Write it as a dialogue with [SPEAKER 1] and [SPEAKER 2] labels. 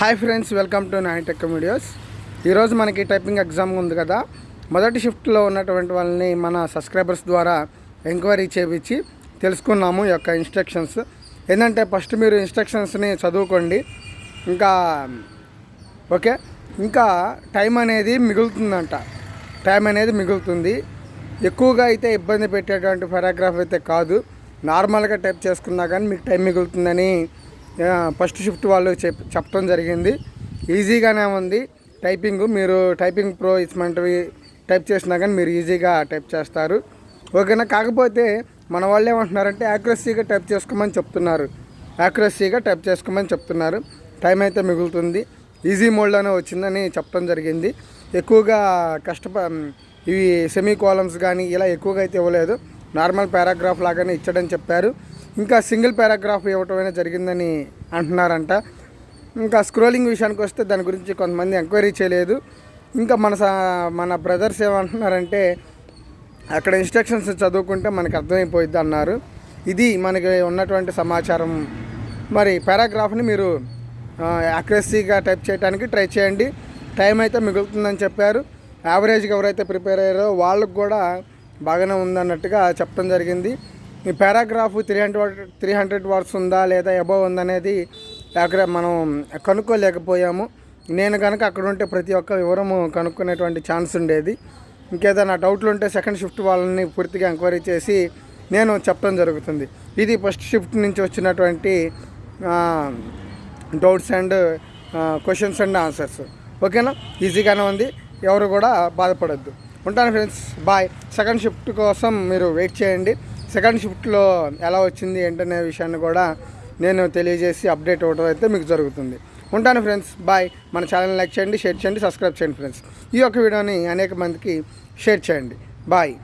[SPEAKER 1] Hi friends welcome to nine tech videos ఈరోజు మనకి typing exam ఉంది కదా. మొదటి షిఫ్ట్లో ఉన్నటువంటి వాళ్ళని మన సబ్స్క్రైబర్స్ ద్వారా ఎంక్వైరీ చేపించి తెలుసుకున్నాము ఈ యొక్క ఇన్స్ట్రక్షన్స్ ఏంటంటే ఫస్ట్ మీరు ఇన్స్ట్రక్షన్స్ని చదువుకోండి. ఇంకా ఓకే? ఇంకా టైం అనేది మిగులుతుందంట. టైం అనేది మిగులుతుంది. ఎక్కువగా అయితే ఇబ్బంది పెట్టేటువంటి పారాగ్రాఫ్ అయితే కాదు. నార్మల్గా టైప్ చేసుకున్నా కానీ మీకు టైం మిగులుతుందని ఫస్ట్ షిఫ్ట్ వాళ్ళు చెప్ చెప్పడం జరిగింది. ఈజీగానే ఉంది. టైపింగ్ మీరు టైపింగ్ ప్రో ఇస్మంటివి టైప్ చేసినా కానీ మీరు ఈజీగా టైప్ చేస్తారు. ఓకేనా? కాకపోతే మన వాళ్ళు ఏమంటున్నారంటే యాక్యురసీగా టైప్ చేసుకోమని చెప్తున్నారు. యాక్యురసీగా టైప్ చేసుకోమని చెప్తున్నారు. టైం అయితే మిగులుతుంది. ఈజీ మోడ్లోనే వచ్చిందని చెప్పడం జరిగింది. ఎక్కువగా కష్టప ఇవి సెమీ కాలమ్స్ కానీ ఇలా ఎక్కువగా అయితే ఇవ్వలేదు. నార్మల్ పారాగ్రాఫ్ లాగానే ఇచ్చడని చెప్పారు. ఇంకా సింగిల్ పారాగ్రాఫ్ ఇవ్వటమైనా జరిగిందని అంటున్నారంట. ఇంకా స్క్రోలింగ్ విషయానికి వస్తే దాని గురించి కొంతమంది ఎంక్వైరీ చేయలేదు. ఇంకా మన సా- మన బ్రదర్స్ ఏమంటున్నారంటే అక్కడ ఇన్స్ట్రక్షన్స్ చదువుకుంటే మనకు అర్థమైపోయిద్ది అన్నారు. ఇది మనకి ఉన్నటువంటి సమాచారం. మరి పారాగ్రాఫ్ని మీరు యాక్యురసీగా టైప్ చేయడానికి ట్రై చేయండి. టైం అయితే మిగులుతుందని చెప్పారు. యావరేజ్గా ఎవరైతే ప్రిపేర్ అయ్యారో వాళ్ళకు కూడా బాగానే ఉందన్నట్టుగా చెప్పడం జరిగింది. ఈ paragraph three hundred three hundred words ఉందా లేదా అబవ్ ఉందనేది అక్కడ మనం కనుక్కోలేకపోయాము. నేను కనుక అక్కడ ఉంటే ప్రతి ఒక్క వివరము కనుక్కునేటువంటి ఛాన్స్ ఉండేది. ఇంకేదైనా డౌట్లు ఉంటే సెకండ్ షిఫ్ట్ వాళ్ళని పూర్తిగా ఎంక్వైరీ చేసి నేను చెప్పడం జరుగుతుంది. ఇది ఫస్ట్ షిఫ్ట్ నుంచి వచ్చినటువంటి doubts and questions and answers ఓకేనా? ఈజీగానే ఉంది. ఎవరు కూడా బాధపడద్దు. ఉంటాను ఫ్రెండ్స్ బాయ్ సెకండ్ షిఫ్ట్ కోసం మీరు వెయిట్ చేయండి. సెకండ్ షిఫ్ట్లో ఎలా వచ్చింది ఏంటనే విషయాన్ని కూడా నేను తెలియజేసి అప్డేట్ అవ్వడం అయితే మీకు జరుగుతుంది. ఉంటాను ఫ్రెండ్స్ బాయ్. మన ఛానల్ లైక్ చేయండి షేర్ చేయండి సబ్స్క్రైబ్ చేయండి ఫ్రెండ్స్. ఈ యొక్క వీడియోని అనేక మందికి షేర్ చేయండి. బాయ్.